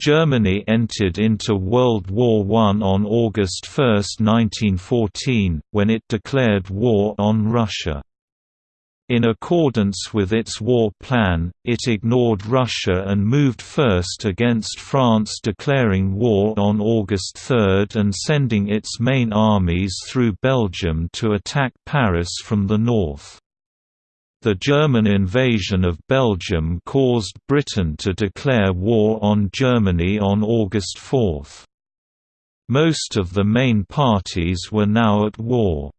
Germany entered into World War I on August 1, 1914, when it declared war on Russia. In accordance with its war plan, it ignored Russia and moved first against France declaring war on August 3 and sending its main armies through Belgium to attack Paris from the north. The German invasion of Belgium caused Britain to declare war on Germany on August 4. Most of the main parties were now at war.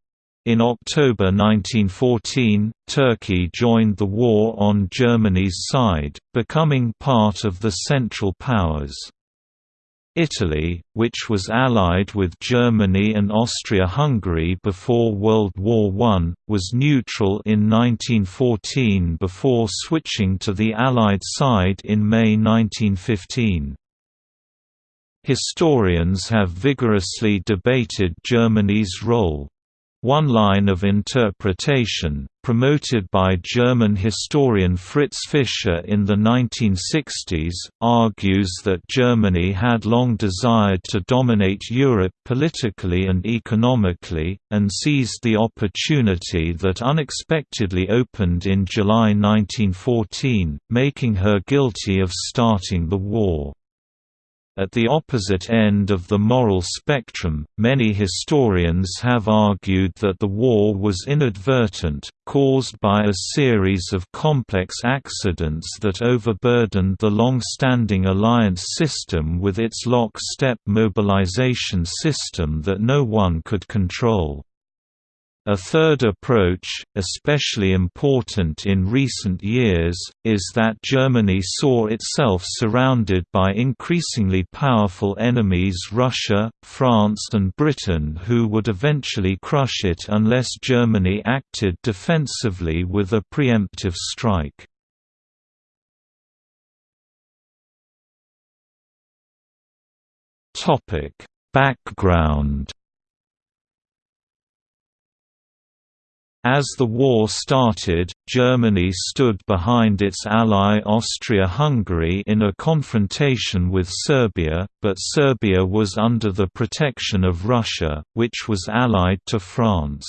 In October 1914, Turkey joined the war on Germany's side, becoming part of the Central Powers. Italy, which was allied with Germany and Austria-Hungary before World War I, was neutral in 1914 before switching to the Allied side in May 1915. Historians have vigorously debated Germany's role. One line of interpretation, promoted by German historian Fritz Fischer in the 1960s, argues that Germany had long desired to dominate Europe politically and economically, and seized the opportunity that unexpectedly opened in July 1914, making her guilty of starting the war. At the opposite end of the moral spectrum, many historians have argued that the war was inadvertent, caused by a series of complex accidents that overburdened the long-standing alliance system with its lock-step mobilization system that no one could control. A third approach, especially important in recent years, is that Germany saw itself surrounded by increasingly powerful enemies Russia, France and Britain who would eventually crush it unless Germany acted defensively with a preemptive strike. Background As the war started, Germany stood behind its ally Austria-Hungary in a confrontation with Serbia, but Serbia was under the protection of Russia, which was allied to France.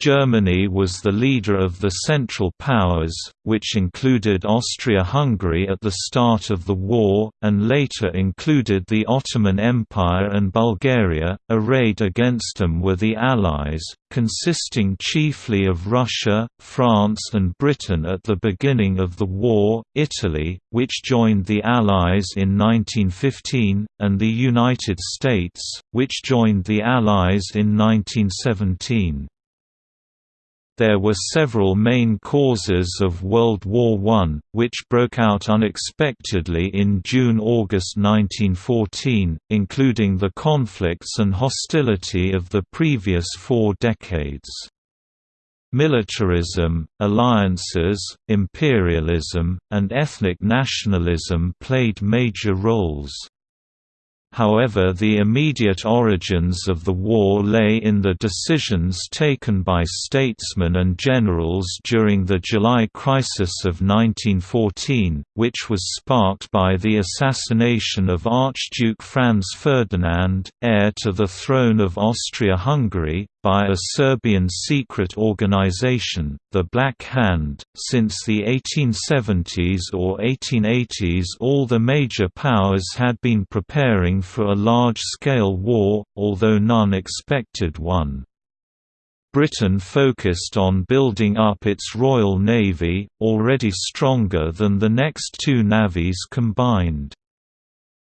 Germany was the leader of the Central Powers, which included Austria-Hungary at the start of the war, and later included the Ottoman Empire and Bulgaria. Arrayed against them were the Allies, consisting chiefly of Russia, France and Britain at the beginning of the war, Italy, which joined the Allies in 1915, and the United States, which joined the Allies in 1917. There were several main causes of World War I, which broke out unexpectedly in June–August 1914, including the conflicts and hostility of the previous four decades. Militarism, alliances, imperialism, and ethnic nationalism played major roles. However the immediate origins of the war lay in the decisions taken by statesmen and generals during the July crisis of 1914, which was sparked by the assassination of Archduke Franz Ferdinand, heir to the throne of Austria-Hungary, by a Serbian secret organization, the Black Hand. Since the 1870s or 1880s, all the major powers had been preparing for a large scale war, although none expected one. Britain focused on building up its Royal Navy, already stronger than the next two navies combined.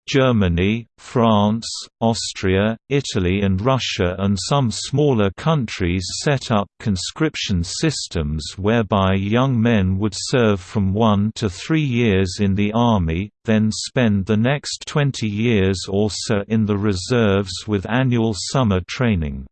Germany, France, Austria, Italy and Russia and some smaller countries set up conscription systems whereby young men would serve from one to three years in the army, then spend the next 20 years or so in the reserves with annual summer training.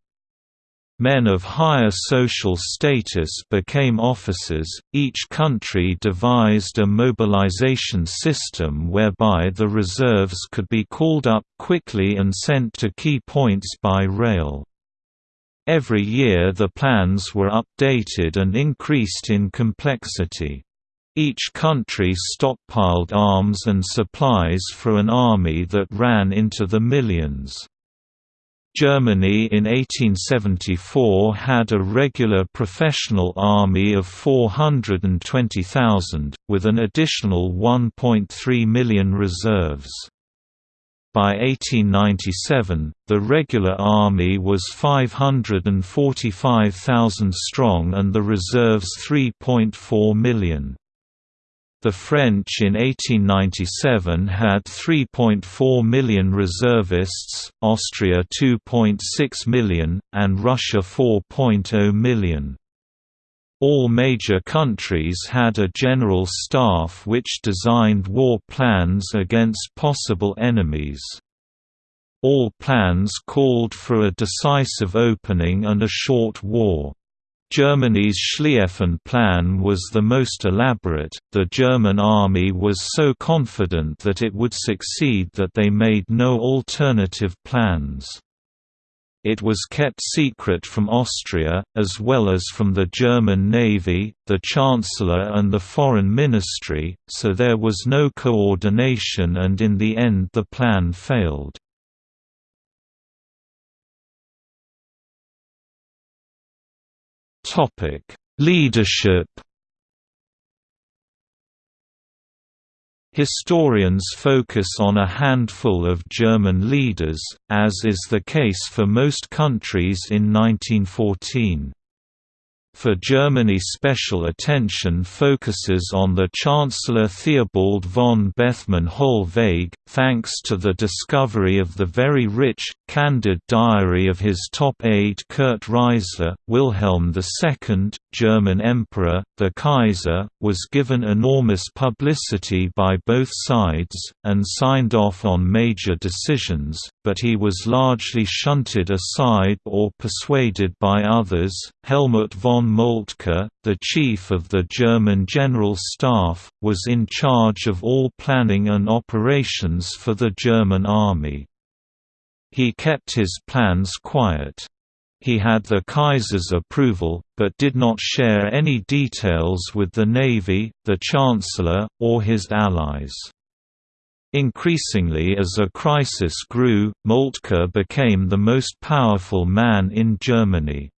Men of higher social status became officers. Each country devised a mobilization system whereby the reserves could be called up quickly and sent to key points by rail. Every year the plans were updated and increased in complexity. Each country stockpiled arms and supplies for an army that ran into the millions. Germany in 1874 had a regular professional army of 420,000, with an additional 1.3 million reserves. By 1897, the regular army was 545,000 strong and the reserves 3.4 million. The French in 1897 had 3.4 million reservists, Austria 2.6 million, and Russia 4.0 million. All major countries had a general staff which designed war plans against possible enemies. All plans called for a decisive opening and a short war. Germany's Schlieffen Plan was the most elaborate. The German army was so confident that it would succeed that they made no alternative plans. It was kept secret from Austria, as well as from the German Navy, the Chancellor and the Foreign Ministry, so there was no coordination and in the end the plan failed. Topic: Leadership. Historians focus on a handful of German leaders, as is the case for most countries in 1914. For Germany special attention focuses on the Chancellor Theobald von Bethmann Hollweg, thanks to the discovery of the very rich, candid diary of his top aide Kurt Riezler. Wilhelm II, German Emperor, the Kaiser, was given enormous publicity by both sides, and signed off on major decisions, but he was largely shunted aside or persuaded by others. Helmut von von Moltke, the chief of the German General Staff, was in charge of all planning and operations for the German army. He kept his plans quiet. He had the Kaiser's approval, but did not share any details with the Navy, the Chancellor, or his allies. Increasingly as a crisis grew, Moltke became the most powerful man in Germany.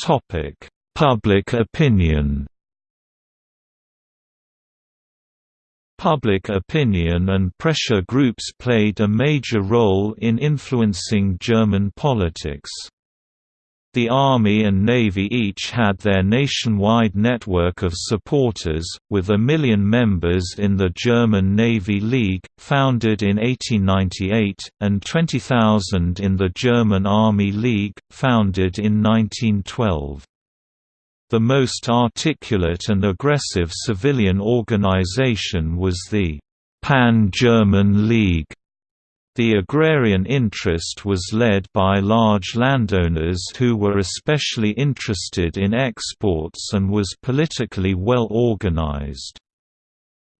Topic: Public opinion. Public opinion and pressure groups played a major role in influencing German politics. The Army and Navy each had their nationwide network of supporters, with a million members in the German Navy League, founded in 1898, and 20,000 in the German Army League, founded in 1912. The most articulate and aggressive civilian organization was the Pan-German League, the agrarian interest was led by large landowners who were especially interested in exports and was politically well organized.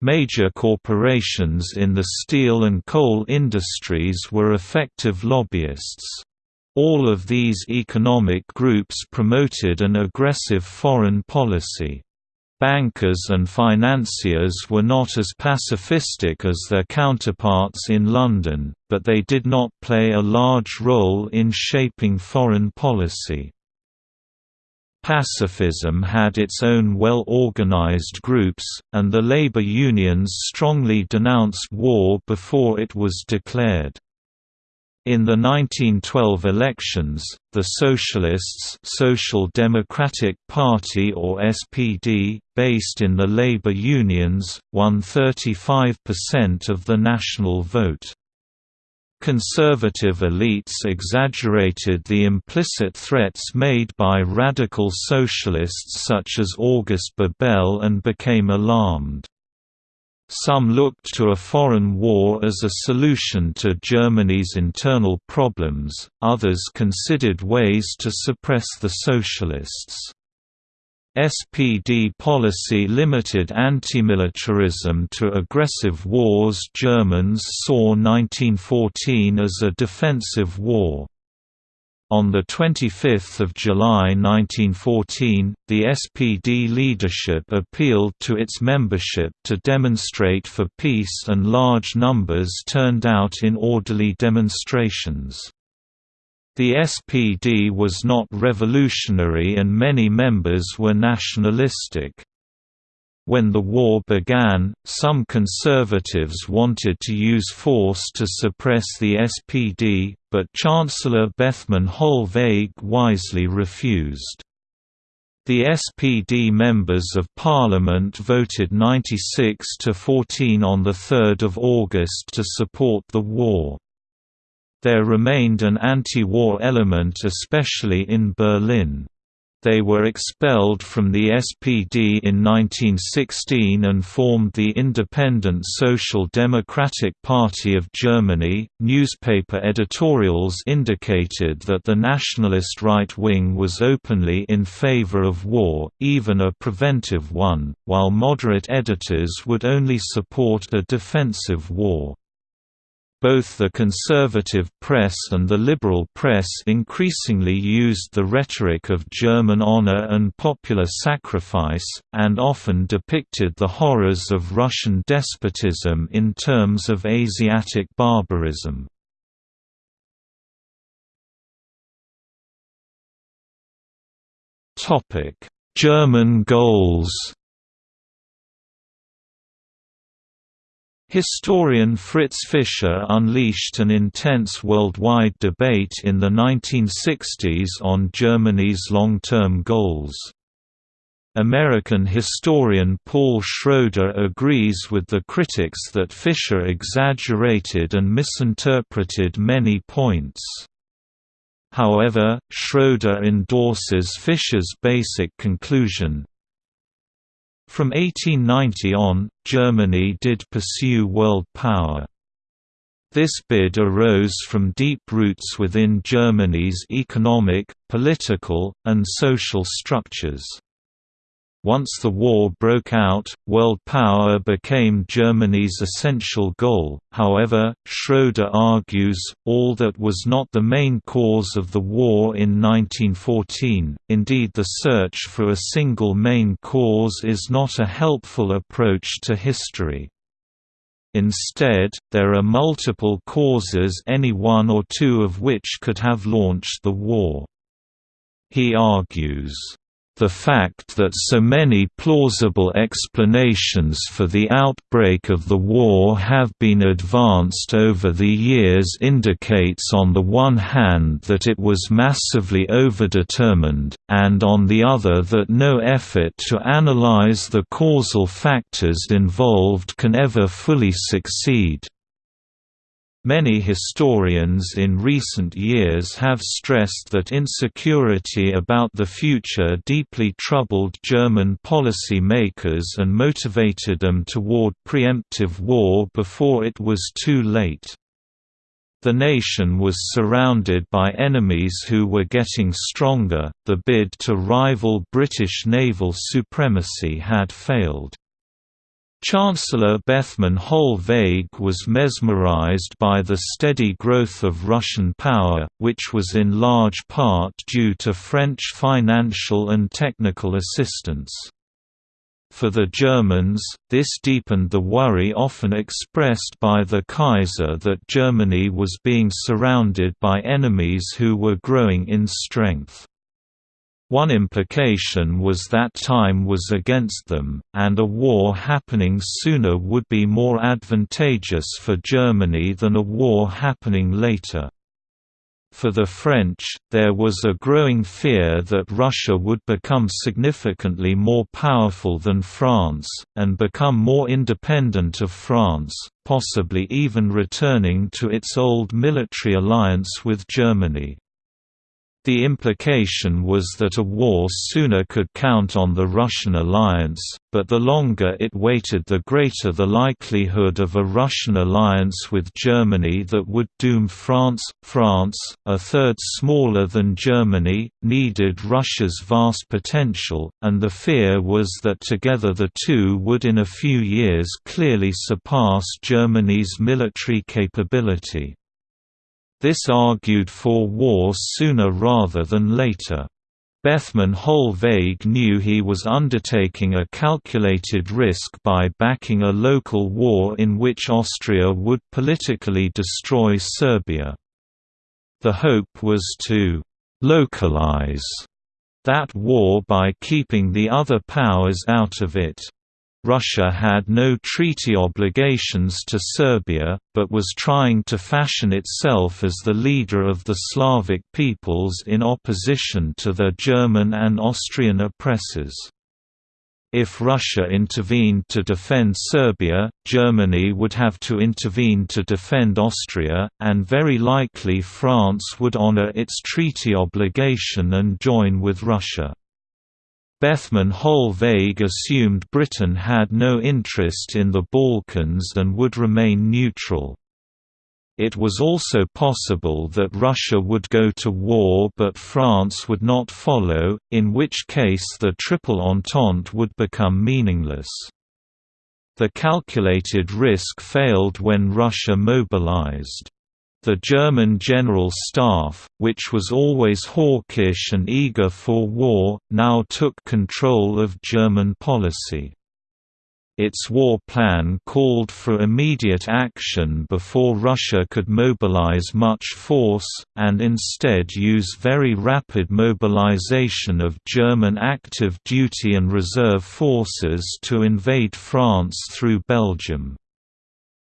Major corporations in the steel and coal industries were effective lobbyists. All of these economic groups promoted an aggressive foreign policy. Bankers and financiers were not as pacifistic as their counterparts in London, but they did not play a large role in shaping foreign policy. Pacifism had its own well-organized groups, and the labor unions strongly denounced war before it was declared. In the 1912 elections, the Socialists Social Democratic Party or SPD, based in the labor unions, won 35% of the national vote. Conservative elites exaggerated the implicit threats made by radical socialists such as August Bebel and became alarmed. Some looked to a foreign war as a solution to Germany's internal problems, others considered ways to suppress the socialists. SPD policy limited antimilitarism to aggressive wars Germans saw 1914 as a defensive war. On 25 July 1914, the SPD leadership appealed to its membership to demonstrate for peace and large numbers turned out in orderly demonstrations. The SPD was not revolutionary and many members were nationalistic. When the war began, some conservatives wanted to use force to suppress the SPD, but Chancellor Bethmann Hollweg wisely refused. The SPD members of parliament voted 96 to 14 on 3 August to support the war. There remained an anti-war element especially in Berlin. They were expelled from the SPD in 1916 and formed the Independent Social Democratic Party of Germany. Newspaper editorials indicated that the nationalist right wing was openly in favor of war, even a preventive one, while moderate editors would only support a defensive war. Both the conservative press and the liberal press increasingly used the rhetoric of German honor and popular sacrifice, and often depicted the horrors of Russian despotism in terms of Asiatic barbarism. German goals Historian Fritz Fischer unleashed an intense worldwide debate in the 1960s on Germany's long-term goals. American historian Paul Schroeder agrees with the critics that Fischer exaggerated and misinterpreted many points. However, Schroeder endorses Fischer's basic conclusion, from 1890 on, Germany did pursue world power. This bid arose from deep roots within Germany's economic, political, and social structures. Once the war broke out, world power became Germany's essential goal, however, Schroeder argues, all that was not the main cause of the war in 1914, indeed the search for a single main cause is not a helpful approach to history. Instead, there are multiple causes any one or two of which could have launched the war. He argues, the fact that so many plausible explanations for the outbreak of the war have been advanced over the years indicates on the one hand that it was massively overdetermined, and on the other that no effort to analyze the causal factors involved can ever fully succeed. Many historians in recent years have stressed that insecurity about the future deeply troubled German policy makers and motivated them toward preemptive war before it was too late. The nation was surrounded by enemies who were getting stronger, the bid to rival British naval supremacy had failed. Chancellor Bethmann Hollweg was mesmerized by the steady growth of Russian power, which was in large part due to French financial and technical assistance. For the Germans, this deepened the worry often expressed by the Kaiser that Germany was being surrounded by enemies who were growing in strength. One implication was that time was against them, and a war happening sooner would be more advantageous for Germany than a war happening later. For the French, there was a growing fear that Russia would become significantly more powerful than France, and become more independent of France, possibly even returning to its old military alliance with Germany. The implication was that a war sooner could count on the Russian alliance, but the longer it waited the greater the likelihood of a Russian alliance with Germany that would doom France. France, a third smaller than Germany, needed Russia's vast potential, and the fear was that together the two would in a few years clearly surpass Germany's military capability. This argued for war sooner rather than later. Bethmann Hollweg knew he was undertaking a calculated risk by backing a local war in which Austria would politically destroy Serbia. The hope was to «localize» that war by keeping the other powers out of it. Russia had no treaty obligations to Serbia, but was trying to fashion itself as the leader of the Slavic peoples in opposition to their German and Austrian oppressors. If Russia intervened to defend Serbia, Germany would have to intervene to defend Austria, and very likely France would honor its treaty obligation and join with Russia. Bethmann Hollweg assumed Britain had no interest in the Balkans and would remain neutral. It was also possible that Russia would go to war but France would not follow, in which case the Triple Entente would become meaningless. The calculated risk failed when Russia mobilized. The German General Staff, which was always hawkish and eager for war, now took control of German policy. Its war plan called for immediate action before Russia could mobilize much force, and instead use very rapid mobilization of German active duty and reserve forces to invade France through Belgium.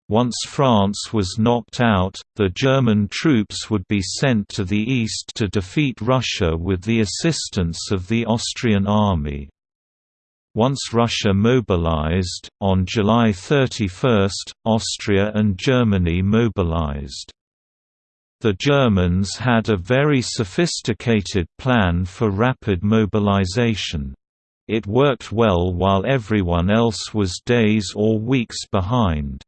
Once France was knocked out, the German troops would be sent to the east to defeat Russia with the assistance of the Austrian army. Once Russia mobilized, on July 31, Austria and Germany mobilized. The Germans had a very sophisticated plan for rapid mobilization. It worked well while everyone else was days or weeks behind.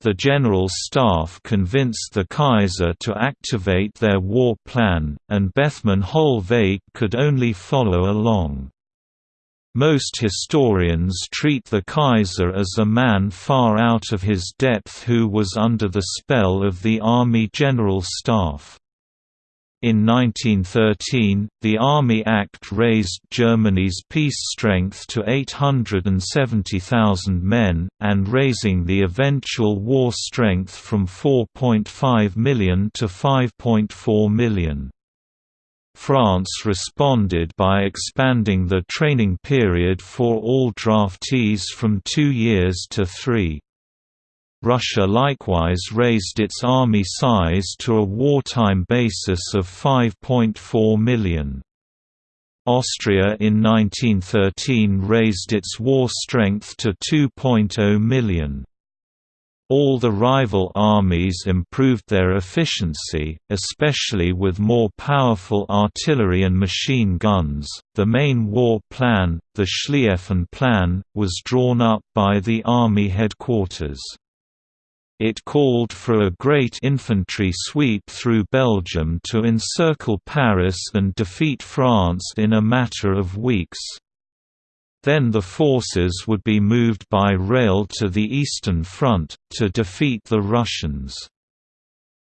The General Staff convinced the Kaiser to activate their war plan, and Bethmann Hollweg could only follow along. Most historians treat the Kaiser as a man far out of his depth who was under the spell of the Army General Staff. In 1913, the Army Act raised Germany's peace strength to 870,000 men, and raising the eventual war strength from 4.5 million to 5.4 million. France responded by expanding the training period for all draftees from two years to three. Russia likewise raised its army size to a wartime basis of 5.4 million. Austria in 1913 raised its war strength to 2.0 million. All the rival armies improved their efficiency, especially with more powerful artillery and machine guns. The main war plan, the Schlieffen Plan, was drawn up by the army headquarters. It called for a great infantry sweep through Belgium to encircle Paris and defeat France in a matter of weeks. Then the forces would be moved by rail to the Eastern Front, to defeat the Russians.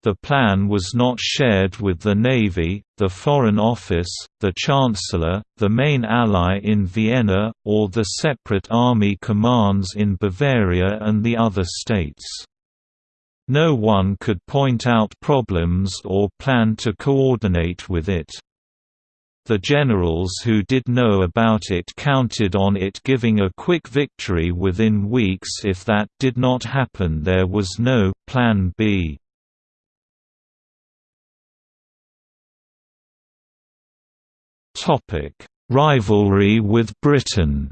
The plan was not shared with the Navy, the Foreign Office, the Chancellor, the main ally in Vienna, or the separate army commands in Bavaria and the other states. No one could point out problems or plan to coordinate with it. The generals who did know about it counted on it giving a quick victory within weeks if that did not happen there was no «Plan B». Rivalry with Britain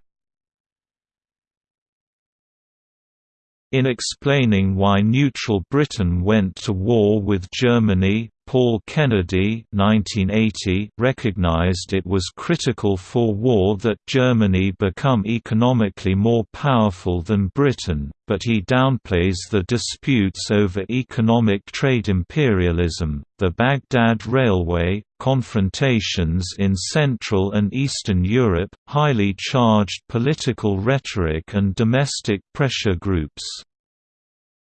In explaining why neutral Britain went to war with Germany, Paul Kennedy 1980 recognized it was critical for war that Germany become economically more powerful than Britain, but he downplays the disputes over economic trade imperialism, the Baghdad Railway, confrontations in Central and Eastern Europe, highly charged political rhetoric and domestic pressure groups.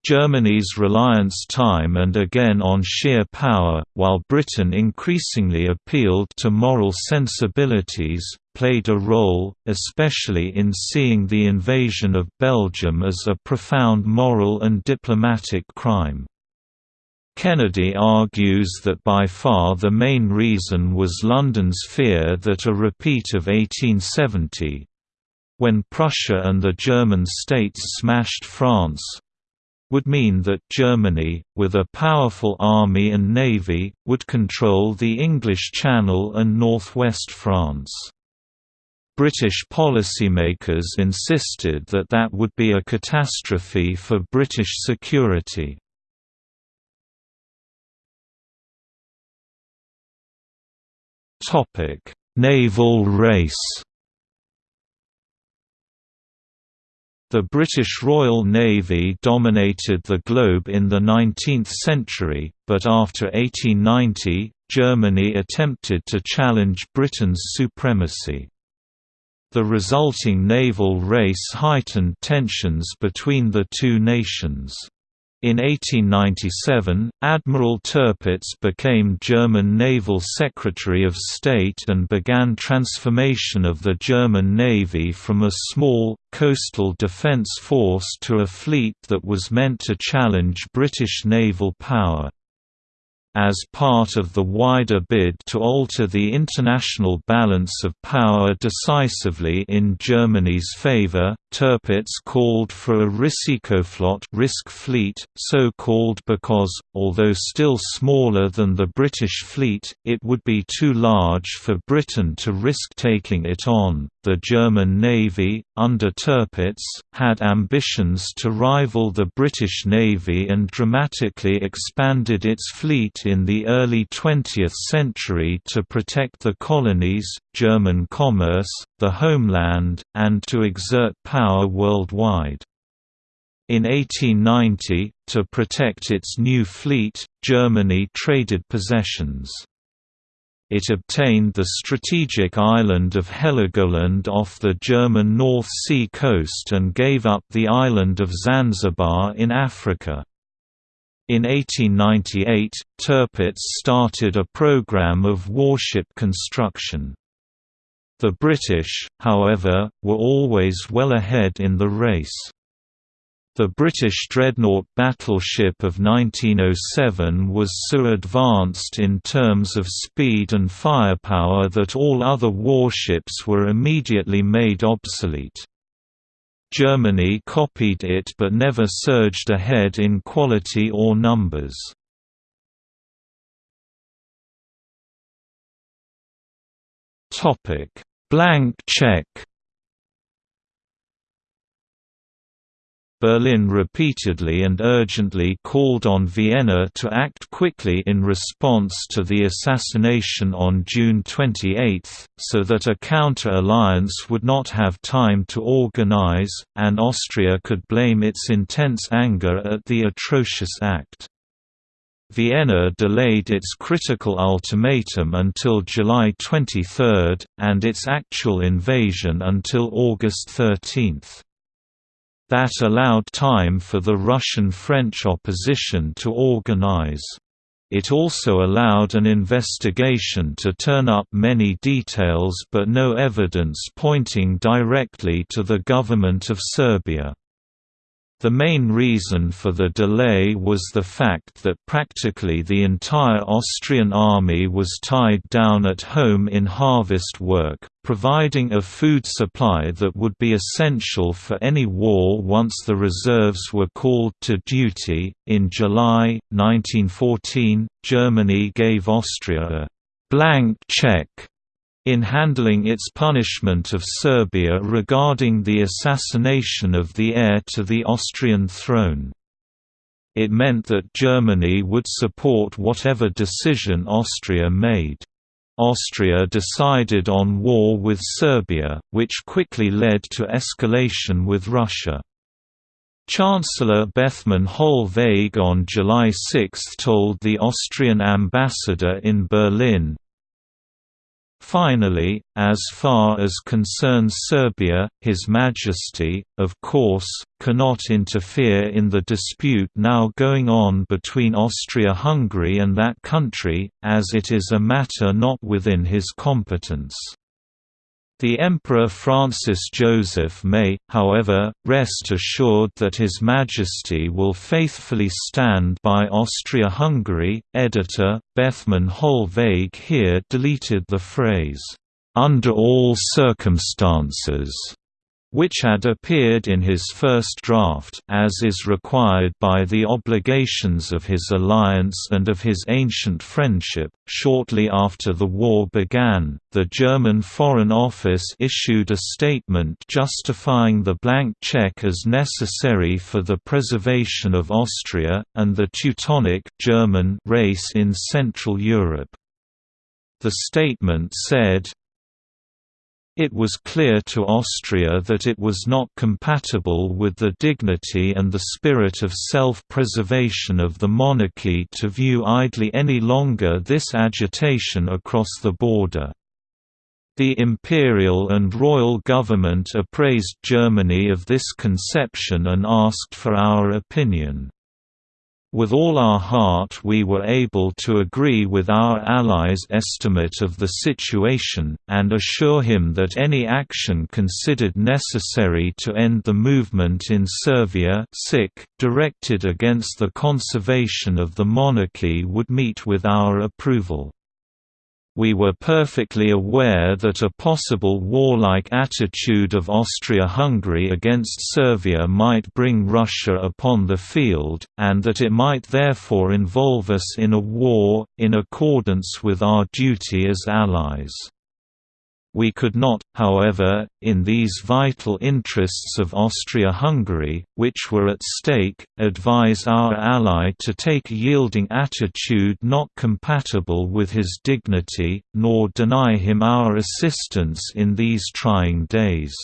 Germany's reliance time and again on sheer power, while Britain increasingly appealed to moral sensibilities, played a role, especially in seeing the invasion of Belgium as a profound moral and diplomatic crime. Kennedy argues that by far the main reason was London's fear that a repeat of 1870—when Prussia and the German states smashed France, would mean that Germany, with a powerful army and navy, would control the English Channel and northwest France. British policymakers insisted that that would be a catastrophe for British security. Naval race The British Royal Navy dominated the globe in the 19th century, but after 1890, Germany attempted to challenge Britain's supremacy. The resulting naval race heightened tensions between the two nations. In 1897, Admiral Tirpitz became German Naval Secretary of State and began transformation of the German Navy from a small, coastal defence force to a fleet that was meant to challenge British naval power. As part of the wider bid to alter the international balance of power decisively in Germany's favor, Tirpitz called for a Risikoflotte risk fleet, so called because, although still smaller than the British fleet, it would be too large for Britain to risk taking it on. The German Navy, under Tirpitz, had ambitions to rival the British Navy and dramatically expanded its fleet in the early 20th century to protect the colonies, German commerce, the homeland, and to exert power worldwide. In 1890, to protect its new fleet, Germany traded possessions. It obtained the strategic island of Heligoland off the German North Sea coast and gave up the island of Zanzibar in Africa. In 1898, Tirpitz started a program of warship construction. The British, however, were always well ahead in the race. The British dreadnought battleship of 1907 was so advanced in terms of speed and firepower that all other warships were immediately made obsolete. Germany copied it but never surged ahead in quality or numbers. Blank check Berlin repeatedly and urgently called on Vienna to act quickly in response to the assassination on June 28, so that a counter-alliance would not have time to organize, and Austria could blame its intense anger at the atrocious act. Vienna delayed its critical ultimatum until July 23, and its actual invasion until August 13. That allowed time for the Russian-French opposition to organize. It also allowed an investigation to turn up many details but no evidence pointing directly to the government of Serbia. The main reason for the delay was the fact that practically the entire Austrian army was tied down at home in harvest work, providing a food supply that would be essential for any war once the reserves were called to duty. In July 1914, Germany gave Austria a blank check in handling its punishment of Serbia regarding the assassination of the heir to the Austrian throne. It meant that Germany would support whatever decision Austria made. Austria decided on war with Serbia, which quickly led to escalation with Russia. Chancellor Bethmann Hollweg on July 6 told the Austrian ambassador in Berlin, Finally, as far as concerns Serbia, His Majesty, of course, cannot interfere in the dispute now going on between Austria-Hungary and that country, as it is a matter not within his competence. The Emperor Francis Joseph may, however, rest assured that His Majesty will faithfully stand by Austria-Hungary. Editor, Bethmann Hollweg here deleted the phrase, "...under all circumstances." Which had appeared in his first draft as is required by the obligations of his alliance and of his ancient friendship. Shortly after the war began, the German Foreign Office issued a statement justifying the blank check as necessary for the preservation of Austria and the Teutonic German race in Central Europe. The statement said, it was clear to Austria that it was not compatible with the dignity and the spirit of self-preservation of the monarchy to view idly any longer this agitation across the border. The imperial and royal government appraised Germany of this conception and asked for our opinion. With all our heart we were able to agree with our ally's estimate of the situation, and assure him that any action considered necessary to end the movement in Servia directed against the conservation of the monarchy would meet with our approval we were perfectly aware that a possible warlike attitude of Austria-Hungary against Serbia might bring Russia upon the field, and that it might therefore involve us in a war, in accordance with our duty as allies. We could not, however, in these vital interests of Austria-Hungary, which were at stake, advise our ally to take a yielding attitude not compatible with his dignity, nor deny him our assistance in these trying days.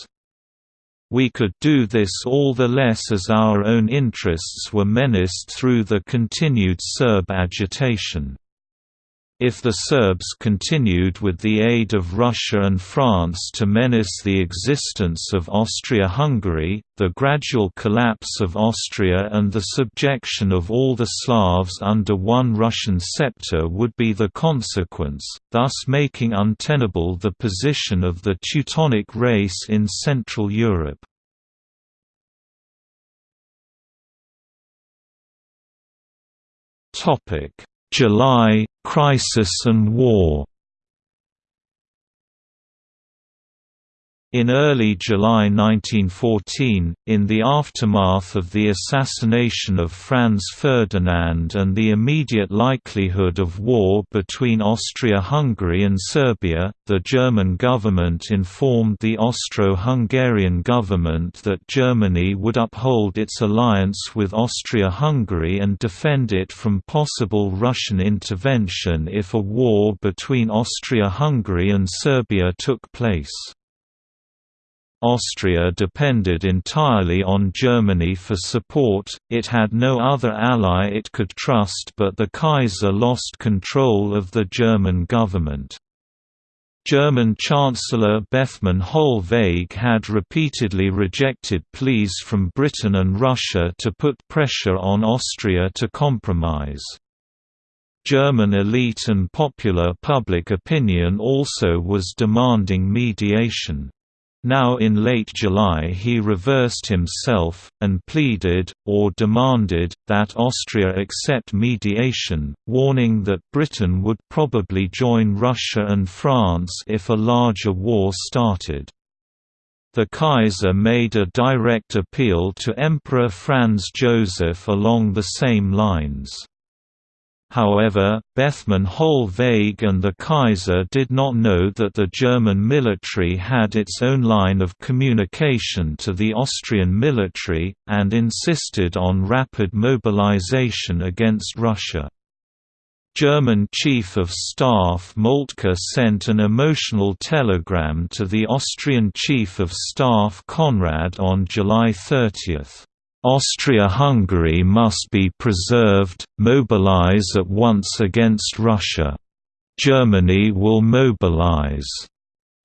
We could do this all the less as our own interests were menaced through the continued Serb agitation. If the Serbs continued with the aid of Russia and France to menace the existence of Austria-Hungary, the gradual collapse of Austria and the subjection of all the Slavs under one Russian scepter would be the consequence, thus making untenable the position of the Teutonic race in Central Europe. July Crisis and War In early July 1914, in the aftermath of the assassination of Franz Ferdinand and the immediate likelihood of war between Austria-Hungary and Serbia, the German government informed the Austro-Hungarian government that Germany would uphold its alliance with Austria-Hungary and defend it from possible Russian intervention if a war between Austria-Hungary and Serbia took place. Austria depended entirely on Germany for support, it had no other ally it could trust but the Kaiser lost control of the German government. German Chancellor Bethmann Hollweg had repeatedly rejected pleas from Britain and Russia to put pressure on Austria to compromise. German elite and popular public opinion also was demanding mediation. Now in late July he reversed himself, and pleaded, or demanded, that Austria accept mediation, warning that Britain would probably join Russia and France if a larger war started. The Kaiser made a direct appeal to Emperor Franz Joseph along the same lines. However, Bethmann Hollweg and the Kaiser did not know that the German military had its own line of communication to the Austrian military, and insisted on rapid mobilization against Russia. German Chief of Staff Moltke sent an emotional telegram to the Austrian Chief of Staff Conrad on July 30. Austria-Hungary must be preserved, mobilize at once against Russia. Germany will mobilize.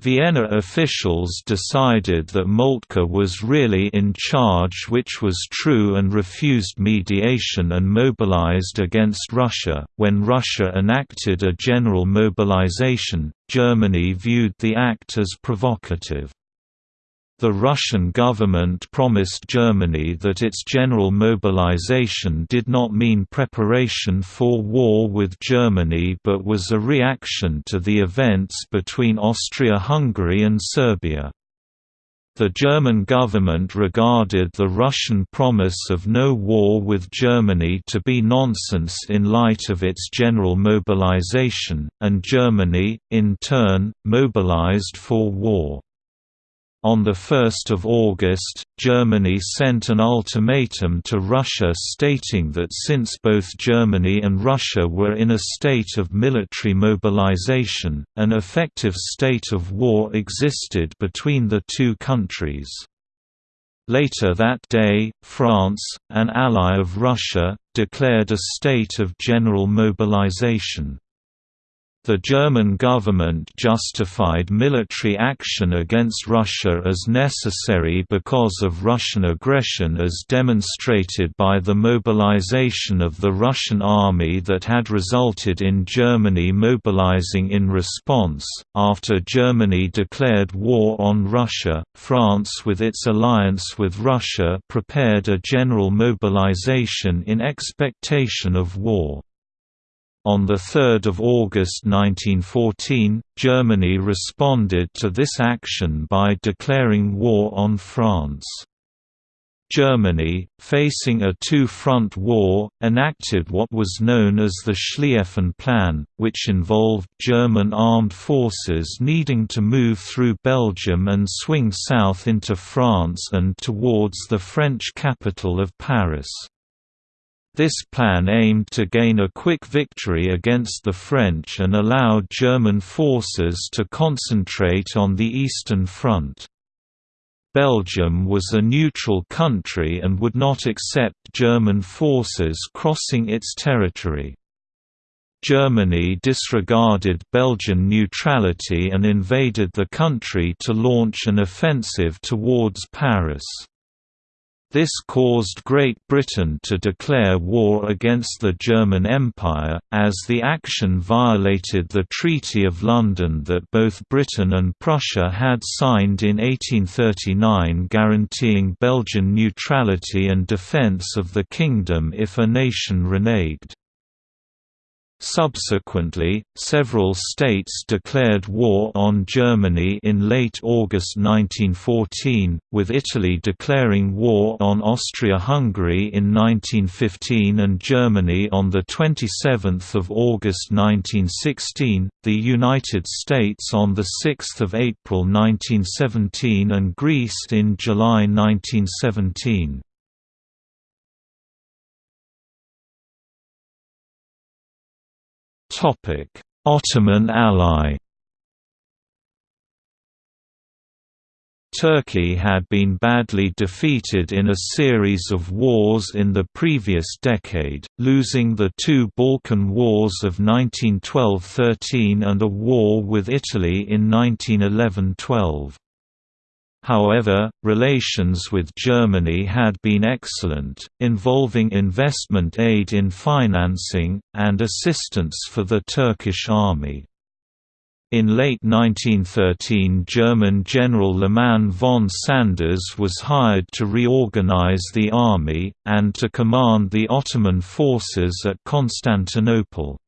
Vienna officials decided that Moltke was really in charge which was true and refused mediation and mobilized against Russia. When Russia enacted a general mobilization, Germany viewed the act as provocative. The Russian government promised Germany that its general mobilization did not mean preparation for war with Germany but was a reaction to the events between Austria-Hungary and Serbia. The German government regarded the Russian promise of no war with Germany to be nonsense in light of its general mobilization, and Germany, in turn, mobilized for war. On 1 August, Germany sent an ultimatum to Russia stating that since both Germany and Russia were in a state of military mobilization, an effective state of war existed between the two countries. Later that day, France, an ally of Russia, declared a state of general mobilization. The German government justified military action against Russia as necessary because of Russian aggression as demonstrated by the mobilization of the Russian army that had resulted in Germany mobilizing in response. After Germany declared war on Russia, France with its alliance with Russia prepared a general mobilization in expectation of war. On 3 August 1914, Germany responded to this action by declaring war on France. Germany, facing a two-front war, enacted what was known as the Schlieffen Plan, which involved German armed forces needing to move through Belgium and swing south into France and towards the French capital of Paris. This plan aimed to gain a quick victory against the French and allowed German forces to concentrate on the Eastern Front. Belgium was a neutral country and would not accept German forces crossing its territory. Germany disregarded Belgian neutrality and invaded the country to launch an offensive towards Paris. This caused Great Britain to declare war against the German Empire, as the action violated the Treaty of London that both Britain and Prussia had signed in 1839 guaranteeing Belgian neutrality and defence of the kingdom if a nation reneged. Subsequently, several states declared war on Germany in late August 1914, with Italy declaring war on Austria-Hungary in 1915 and Germany on 27 August 1916, the United States on 6 April 1917 and Greece in July 1917. Topic: Ottoman ally. Turkey had been badly defeated in a series of wars in the previous decade, losing the two Balkan Wars of 1912–13 and a war with Italy in 1911–12. However, relations with Germany had been excellent, involving investment aid in financing, and assistance for the Turkish army. In late 1913 German General Liman von Sanders was hired to reorganize the army, and to command the Ottoman forces at Constantinople.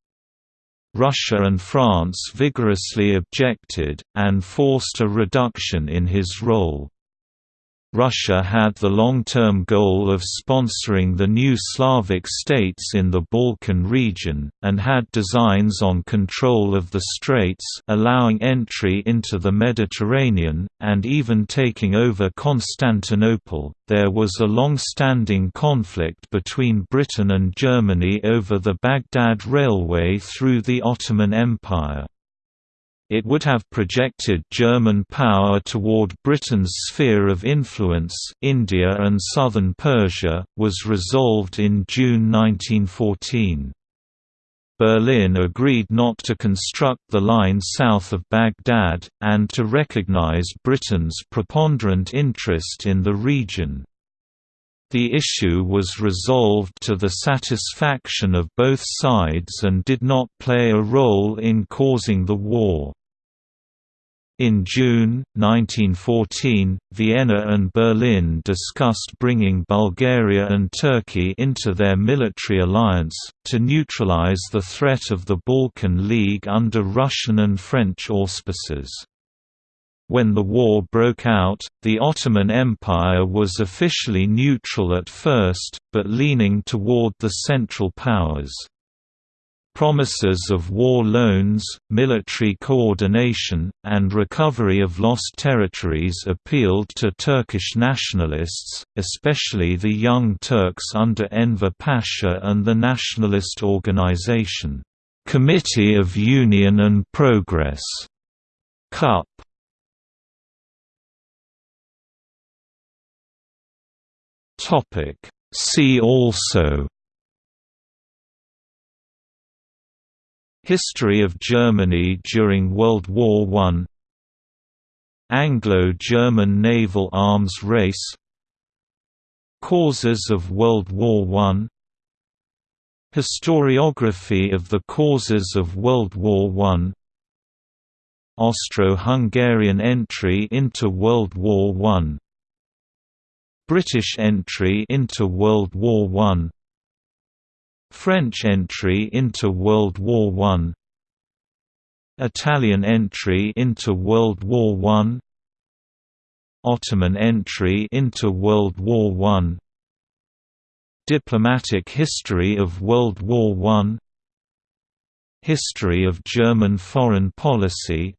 Russia and France vigorously objected, and forced a reduction in his role. Russia had the long-term goal of sponsoring the new Slavic states in the Balkan region, and had designs on control of the straits allowing entry into the Mediterranean, and even taking over Constantinople. There was a long-standing conflict between Britain and Germany over the Baghdad Railway through the Ottoman Empire. It would have projected German power toward Britain's sphere of influence India and southern Persia, was resolved in June 1914. Berlin agreed not to construct the line south of Baghdad, and to recognize Britain's preponderant interest in the region. The issue was resolved to the satisfaction of both sides and did not play a role in causing the war. In June, 1914, Vienna and Berlin discussed bringing Bulgaria and Turkey into their military alliance, to neutralize the threat of the Balkan League under Russian and French auspices. When the war broke out, the Ottoman Empire was officially neutral at first, but leaning toward the Central Powers. Promises of war loans, military coordination, and recovery of lost territories appealed to Turkish nationalists, especially the Young Turks under Enver Pasha and the nationalist organization, Committee of Union and Progress, CUP. See also History of Germany during World War I. Anglo-German naval arms race. Causes of World War I. Historiography of the causes of World War I. Austro-Hungarian entry into World War I. British entry into World War I French entry into World War I Italian entry into World War I Ottoman entry into World War I Diplomatic history of World War I History of German foreign policy.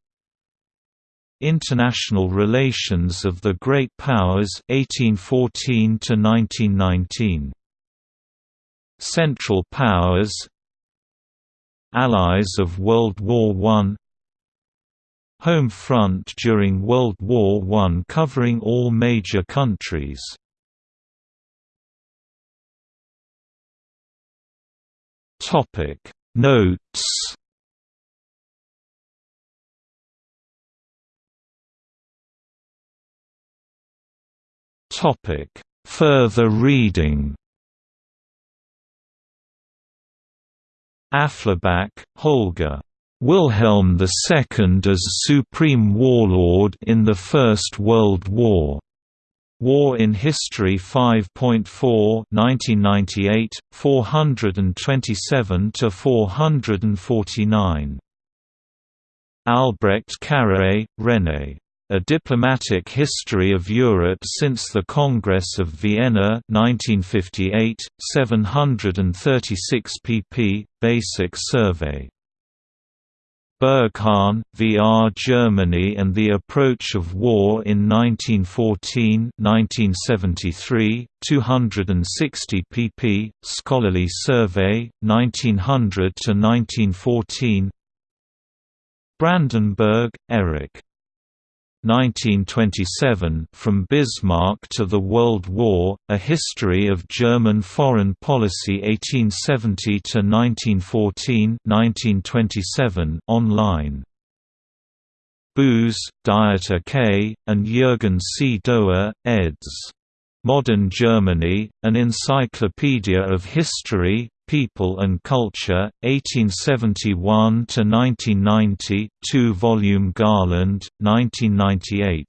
International Relations of the Great Powers 1814 to 1919 Central Powers Allies of World War I Home front during World War I covering all major countries Notes Topic: Further reading. Afflerbach, Holger. Wilhelm II as Supreme Warlord in the First World War. War in History 5.4 1998, 427–449. Albrecht Carrié, René. A Diplomatic History of Europe since the Congress of Vienna 1958, 736 pp. Basic Survey. Berghahn, V. R. Germany and the Approach of War in 1914-1973, 260 pp. Scholarly Survey, 1900–1914 Brandenburg, Erich. 1927 From Bismarck to the World War, A History of German Foreign Policy 1870–1914 online. Buse, Dieter K., and Jürgen C. Doerr, eds. Modern Germany, An Encyclopedia of History, People and Culture, 1871–1990 2-volume Garland, 1998.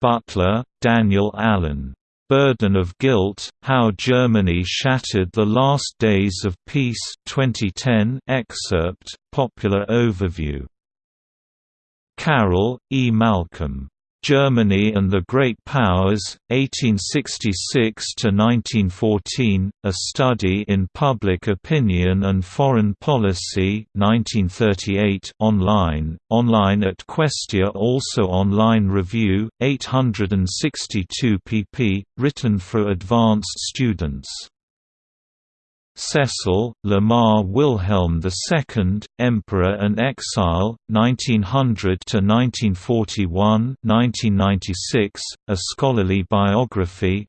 Butler, Daniel Allen. Burden of Guilt, How Germany Shattered the Last Days of Peace 2010 excerpt, Popular Overview. Carroll, E. Malcolm. Germany and the Great Powers, 1866–1914, A Study in Public Opinion and Foreign Policy 1938 online, online at Questia also online review, 862 pp, written for advanced students. Cecil, Lamar Wilhelm II, Emperor and Exile, 1900–1941 A Scholarly Biography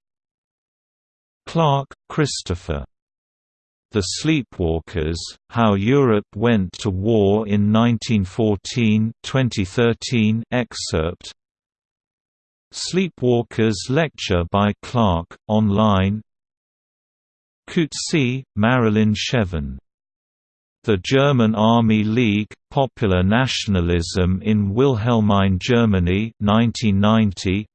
Clark, Christopher. The Sleepwalkers, How Europe Went to War in 1914 2013 excerpt Sleepwalkers lecture by Clark, online Coetzee, Marilyn Shevin. The German Army League, Popular Nationalism in Wilhelmine Germany 1990.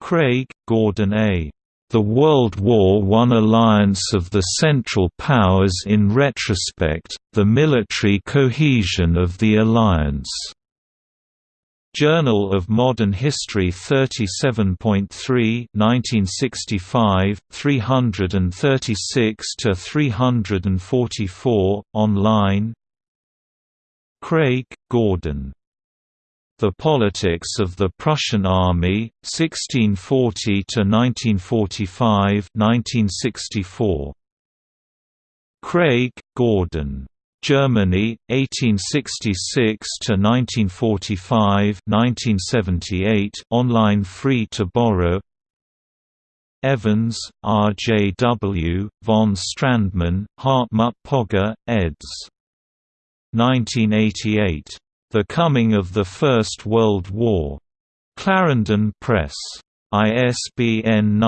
Craig, Gordon A. The World War I alliance of the Central Powers in retrospect, the military cohesion of the alliance. Journal of Modern History 37.3 1965, 336–344, online Craig, Gordon the Politics of the Prussian Army, 1640–1945 1964. Craig, Gordon. Germany, 1866 to 1945 1978 online free to borrow Evans, R. J. W., von Strandmann, Hartmut Pogge, eds. 1988. The Coming of the First World War. Clarendon Press. ISBN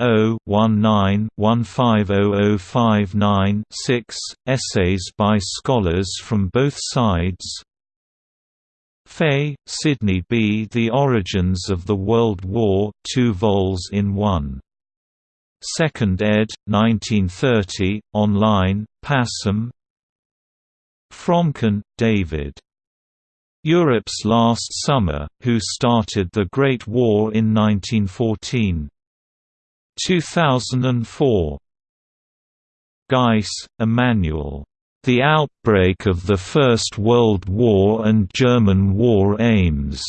978-0-19-150059-6, essays by scholars from both sides Fay, Sidney B. The Origins of the World War 2 vols in 1. Second ed., 1930, online, passim, Fromkin, David. Europe's Last Summer, Who Started the Great War in 1914. 2004. Geiss, Imanuel. The Outbreak of the First World War and German War Aims.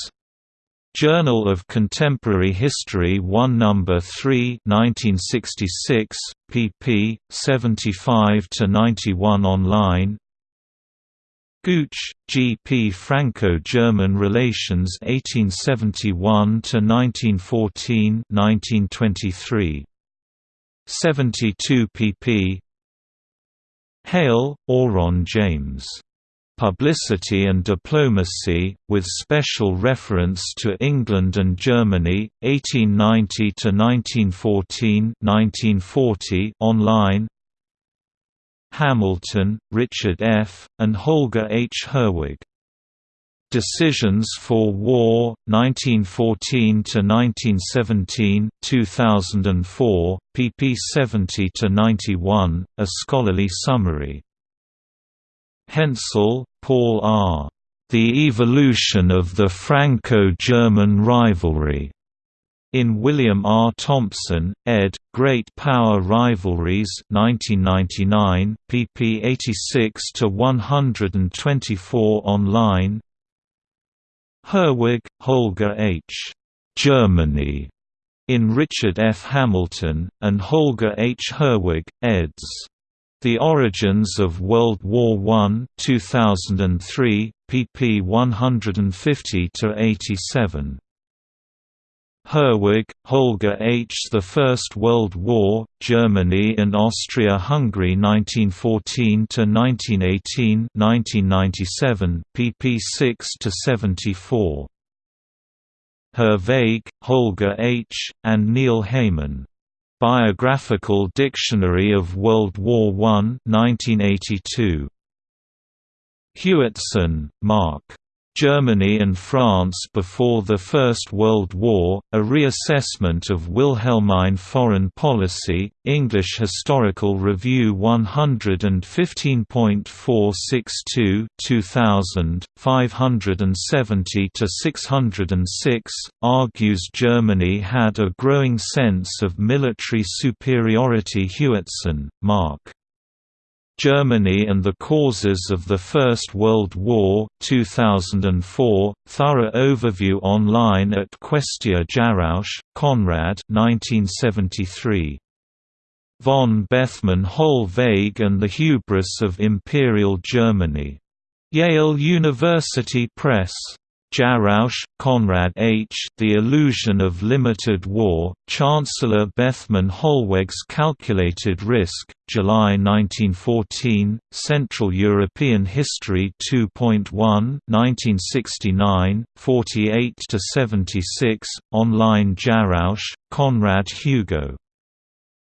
Journal of Contemporary History 1 No. 3 1966, pp. 75–91 online Gooch, G. P. Franco-German Relations 1871–1914 1923. 72 pp. Hale, Oron James. Publicity and Diplomacy, with special reference to England and Germany, 1890–1914 1940 online Hamilton, Richard F., and Holger H. Herwig. Decisions for War, 1914 to 1917, 2004, pp 70 to 91, a scholarly summary. Hensel, Paul R. The Evolution of the Franco-German Rivalry. In William R. Thompson, ed., Great Power Rivalries 1999, pp 86–124 online Herwig, Holger H. Germany, in Richard F. Hamilton, and Holger H. Herwig, eds. The Origins of World War I 2003, pp 150–87. Herwig, Holger H. The First World War, Germany and Austria-Hungary 1914–1918 1997, pp 6–74. Herwig, Holger H., and Neil Heyman. Biographical Dictionary of World War I 1982. Hewitson, Mark. Germany and France before the First World War, a reassessment of Wilhelmine foreign policy, English Historical Review 115.462 2000, 570–606, argues Germany had a growing sense of military superiority Hewitson, Mark. Germany and the Causes of the First World War 2004, thorough overview online at Questia Jarausch, Konrad 1973. Von Bethmann Hollweg and the Hubris of Imperial Germany. Yale University Press. Jarausch, Konrad H. The Illusion of Limited War, Chancellor Bethmann Hollweg's Calculated Risk, July 1914, Central European History 2.1 1969, 48–76, online Jarausch, Konrad Hugo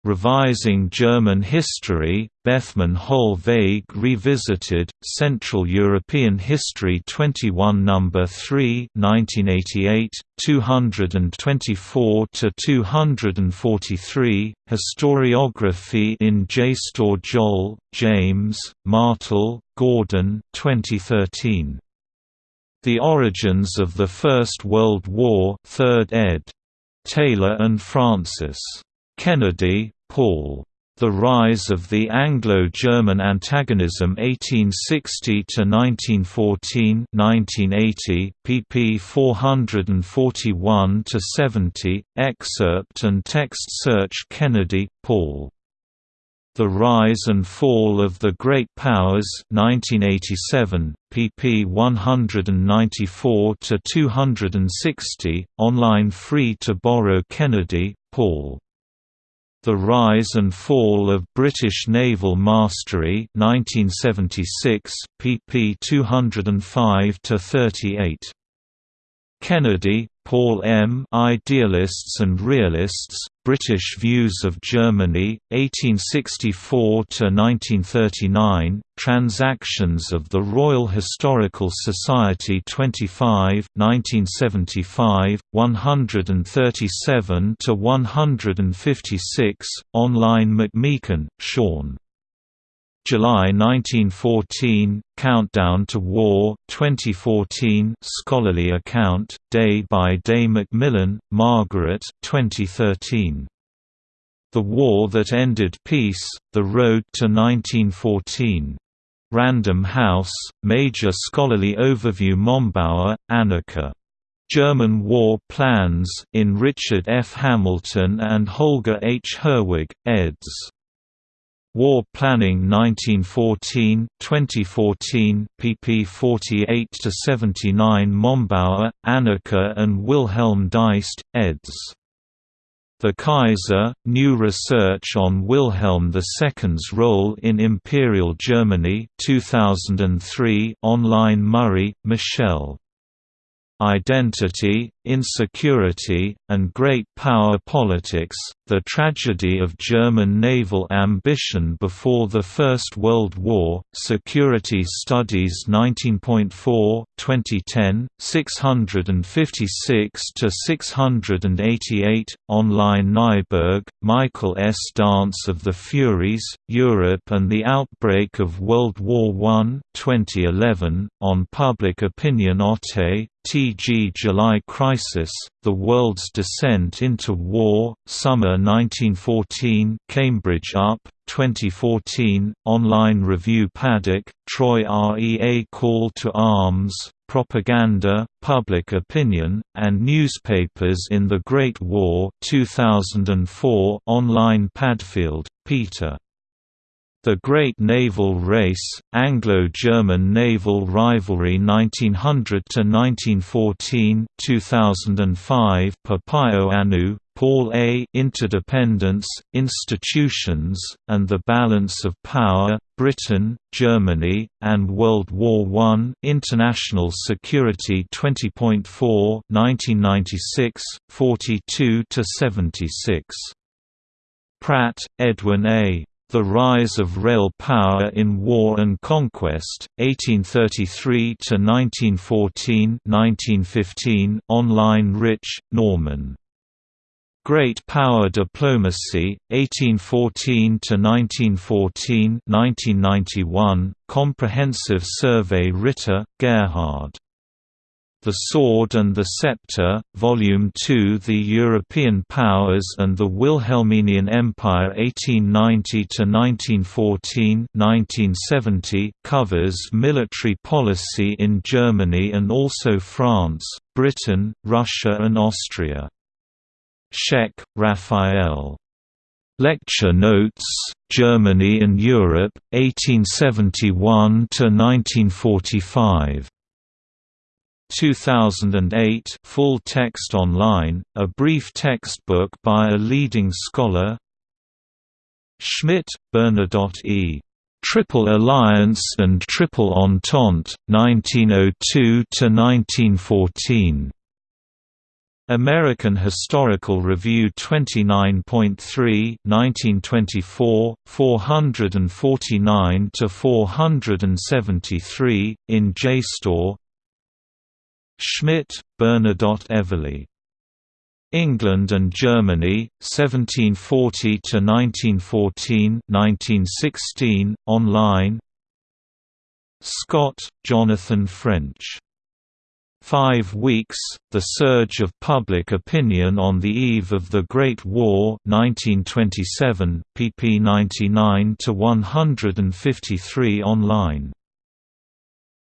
Revising German History, Bethmann Hollweg Revisited, Central European History 21 No. 3 1988, 224–243, Historiography in JSTOR Joll, James, Martel, Gordon 2013. The Origins of the First World War 3rd ed. Taylor and Francis. Kennedy, Paul. The Rise of the Anglo-German Antagonism 1860–1914 1980, pp 441–70, excerpt and text search Kennedy, Paul. The Rise and Fall of the Great Powers 1987, pp 194–260, online free to borrow Kennedy, Paul. The Rise and Fall of British Naval Mastery 1976, pp 205–38. Kennedy, Paul M. Idealists and Realists, British Views of Germany, 1864–1939, Transactions of the Royal Historical Society 25 1975, 137–156, online McMeekin, Sean. July 1914, Countdown to War, 2014 scholarly account, Day by Day Macmillan, Margaret 2013. The War That Ended Peace, The Road to 1914. Random House, Major Scholarly Overview Mombauer, Annika. German War Plans in Richard F. Hamilton and Holger H. Herwig, eds. War Planning 1914, 2014, pp 48–79 Mombauer, Annika and Wilhelm Deist, eds. The Kaiser, New Research on Wilhelm II's Role in Imperial Germany 2003 online Murray, Michelle Identity, Insecurity, and Great Power Politics, The Tragedy of German Naval Ambition Before the First World War, Security Studies 19.4, 2010, 656–688, online Neiberg, Michael S. Dance of the Furies, Europe and the Outbreak of World War I 2011, on Public Opinion Otte, T.G. July Crisis, The World's Descent into War, Summer 1914 Cambridge UP, 2014, online review Paddock, Troy REA Call to Arms, Propaganda, Public Opinion, and Newspapers in the Great War 2004 online Padfield, Peter. The Great Naval Race, Anglo-German Naval Rivalry 1900–1914 2005 Papayoanou, Paul A. Interdependence, Institutions, and the Balance of Power, Britain, Germany, and World War I International Security 20.4 1996, 42–76. Pratt, Edwin A. The Rise of Rail Power in War and Conquest, 1833–1914 online Rich, Norman. Great Power Diplomacy, 1814–1914 1991, Comprehensive Survey Ritter, Gerhard. The Sword and the Scepter, Volume 2 The European Powers and the Wilhelminian Empire 1890–1914 covers military policy in Germany and also France, Britain, Russia and Austria. Scheck, Raphael. Lecture Notes, Germany and Europe, 1871–1945. 2008 full text online, a brief textbook by a leading scholar Schmitt, Bernadotte E. Triple Alliance and Triple Entente, 1902–1914. American Historical Review 29.3 1924, 449–473, in JSTOR Schmitt, Bernadotte Everly. England and Germany, 1740 to 1914, 1916, online Scott, Jonathan French Five Weeks, The Surge of Public Opinion on the Eve of the Great War 1927, pp 99–153 online.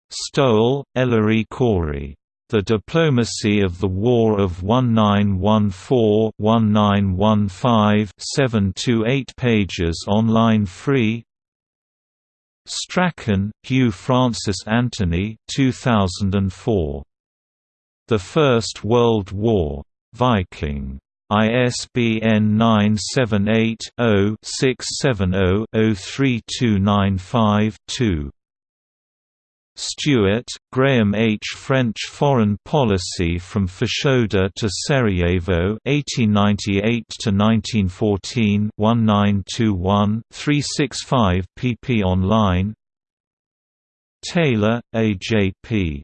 Stowell, Ellery Corey. The Diplomacy of the War of 1914-1915 7–8 pages online free Strachan, Hugh Francis Anthony 2004. The First World War. Viking. ISBN 978-0-670-03295-2. Stuart, Graham H. French Foreign Policy from Fashoda to Sarajevo 1898–1914 1921-365 pp online Taylor, A. J. P.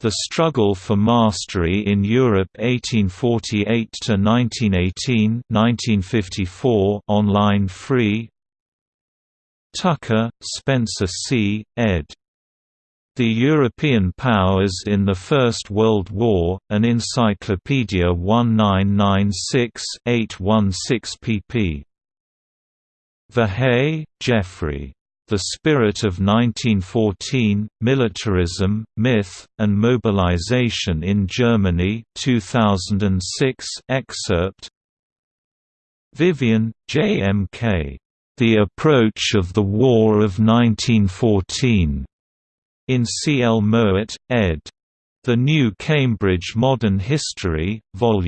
The Struggle for Mastery in Europe 1848–1918 1954 online free Tucker, Spencer C., ed. The European Powers in the First World War, an Encyclopedia 1996-816 pp. Verhey, Jeffrey. The Spirit of 1914, Militarism, Myth, and Mobilization in Germany 2006 excerpt Vyvyan, J. M. K. The Approach of the War of 1914. In C. L. Mowat, ed. The New Cambridge Modern History, Vol.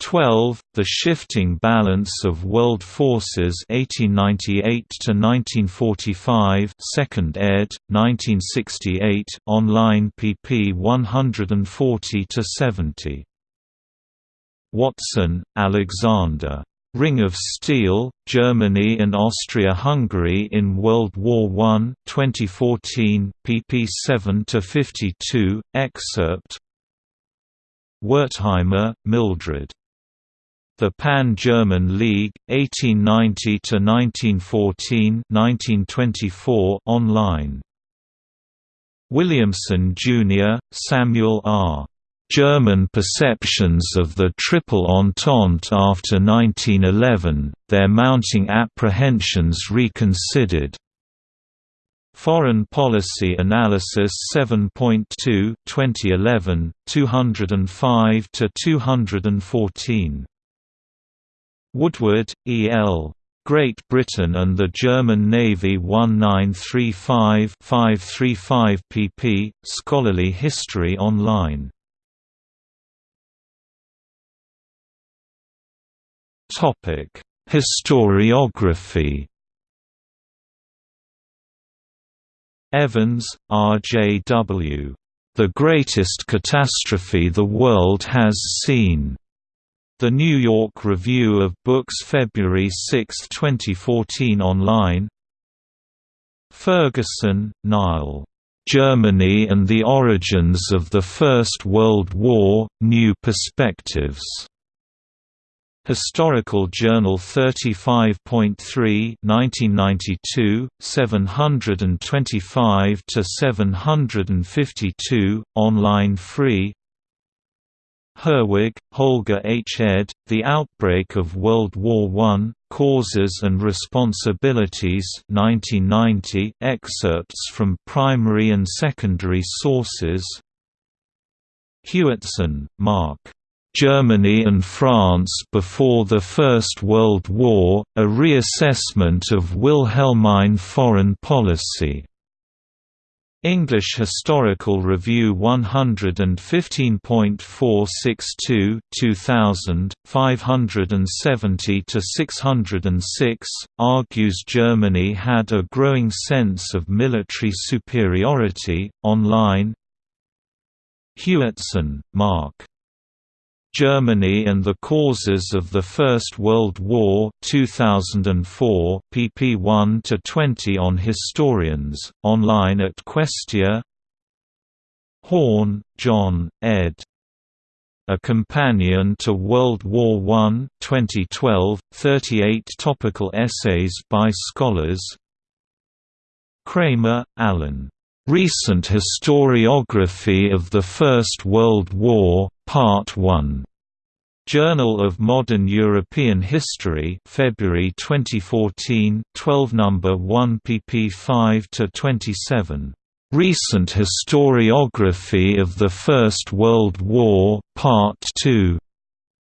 12. The Shifting Balance of World Forces 1898–1945 2nd ed., 1968 online pp 140–70. Watson, Alexander. Ring of Steel, Germany and Austria-Hungary in World War I 2014, pp 7–52, excerpt Wertheimer, Mildred. The Pan-German League, 1890–1914 online. Williamson, Jr., Samuel R. German perceptions of the Triple Entente after 1911, their mounting apprehensions reconsidered. Foreign Policy Analysis 7.2 2011, 205–214 Woodward, E. L. Great Britain and the German Navy 1935-535 pp. Scholarly History Online. Topic: Historiography. Evans, R. J. W. The Greatest Catastrophe the World Has Seen. The New York Review of Books February 6, 2014 online Ferguson, Niall. Germany and the Origins of the First World War, New Perspectives. Historical Journal 35.3 1992, 725–752, online free Herwig, Holger H. ed., The Outbreak of World War I, Causes and Responsibilities 1990, excerpts from primary and secondary sources Hewitson, Mark. Germany and France before the First World War, a reassessment of Wilhelmine foreign policy. English Historical Review 115.462 2000, 570–606, argues Germany had a growing sense of military superiority, online Hewitson, Mark. Germany and the Causes of the First World War 2004 pp 1–20 on historians, online at Questia Horne, John, ed. A Companion to World War I 2012, 38 topical essays by scholars Kramer, Alan. Recent Historiography of the First World War, Part 1. Journal of Modern European History, February 2014, 12 number 1 pp 5 to 27. Recent Historiography of the First World War, Part 2.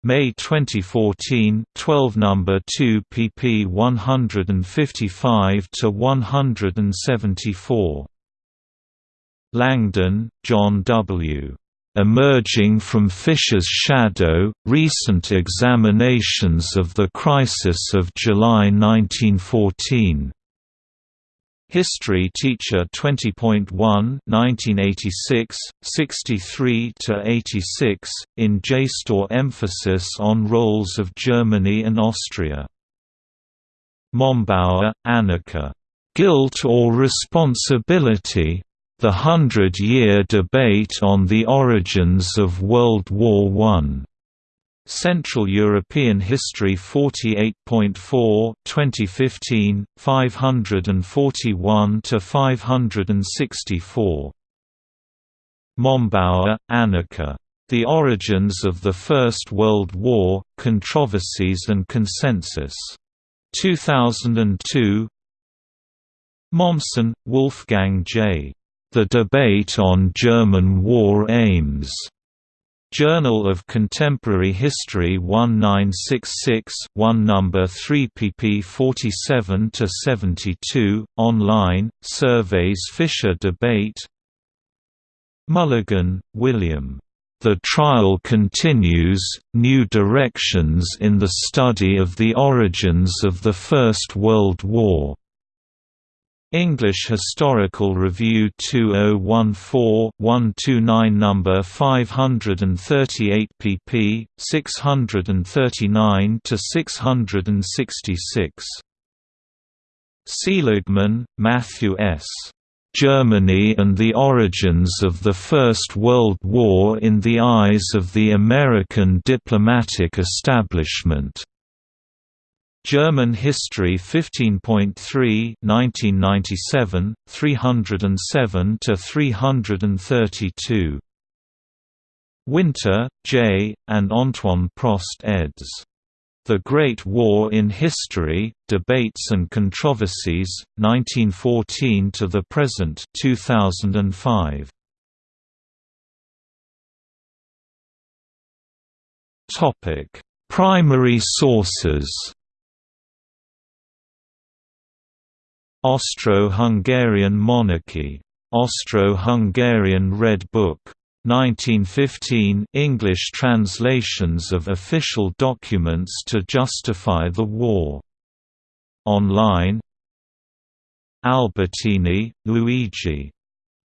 May 2014, 12 number 2 pp 155 to 174. Langdon, John W. Emerging from Fischer's Shadow, Recent Examinations of the Crisis of July 1914. History Teacher 20.1 1986, 63–86, in JSTOR emphasis on roles of Germany and Austria. Mombauer, Annika. Guilt or Responsibility? The Hundred-Year Debate on the Origins of World War I. Central European History 48.4 2015 541 to 564 Mombauer, Annika. The Origins of the First World War: Controversies and Consensus. 2002 Mommsen, Wolfgang J. The Debate on German War Aims. Journal of Contemporary History 1966 1 number 3 pp 47 to 72 online surveys Fischer debate. Mulligan, William. The Trial Continues New Directions in the Study of the Origins of the First World War English Historical Review 2014-129 number 538 pp. 639 to 666. Seligmann, Matthew S. Germany and the Origins of the First World War in the Eyes of the American Diplomatic Establishment. German History 15.3 1997 307 to 332 Winter, J., and Antoine Prost eds. The Great War in History, Debates and Controversies, 1914 to the Present 2005. Primary sources Austro-Hungarian monarchy. Austro-Hungarian Red Book. 1915 English translations of official documents to justify the war. Online Albertini, Luigi.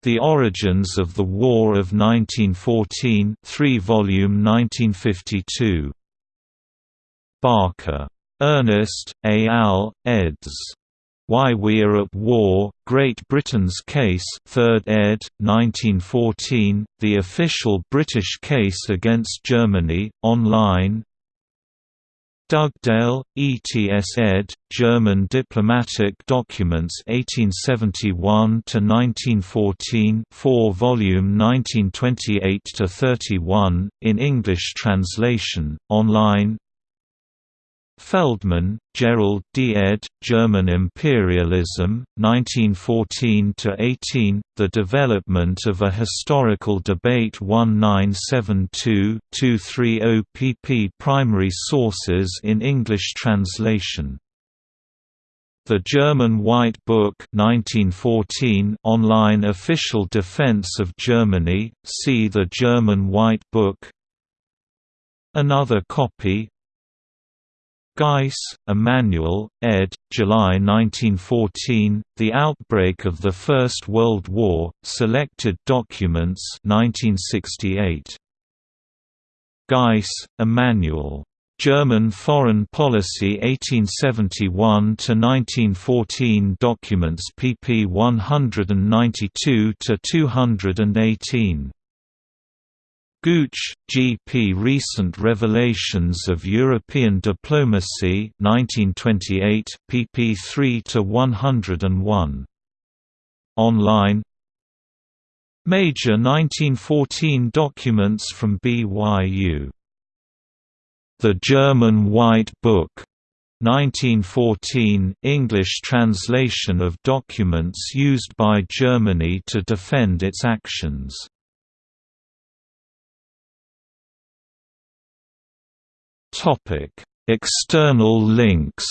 The Origins of the War of 1914 3 volume 1952. Barker. Ernest, A. Al., eds. Why We Are at War, Great Britain's Case 3rd ed., 1914, The Official British Case Against Germany, online Dugdale, ETS ed., German Diplomatic Documents 1871–1914 4 volume 1928–31, in English translation, online Feldman, Gerald D. ed., German Imperialism, 1914–18, The Development of a Historical Debate 1972-230 pp Primary sources in English translation The German White Book 1914 online official defense of Germany, see the German White Book Another copy Geiss, Imanuel, ed., July 1914, The Outbreak of the First World War, Selected Documents 1968. Geiss, Imanuel. German Foreign Policy 1871–1914 Documents pp 192–218. Gooch, G. P. Recent Revelations of European Diplomacy 1928, pp 3–101. Online Major 1914 documents from BYU the German White Book 1914 English translation of documents used by Germany to defend its actions. External links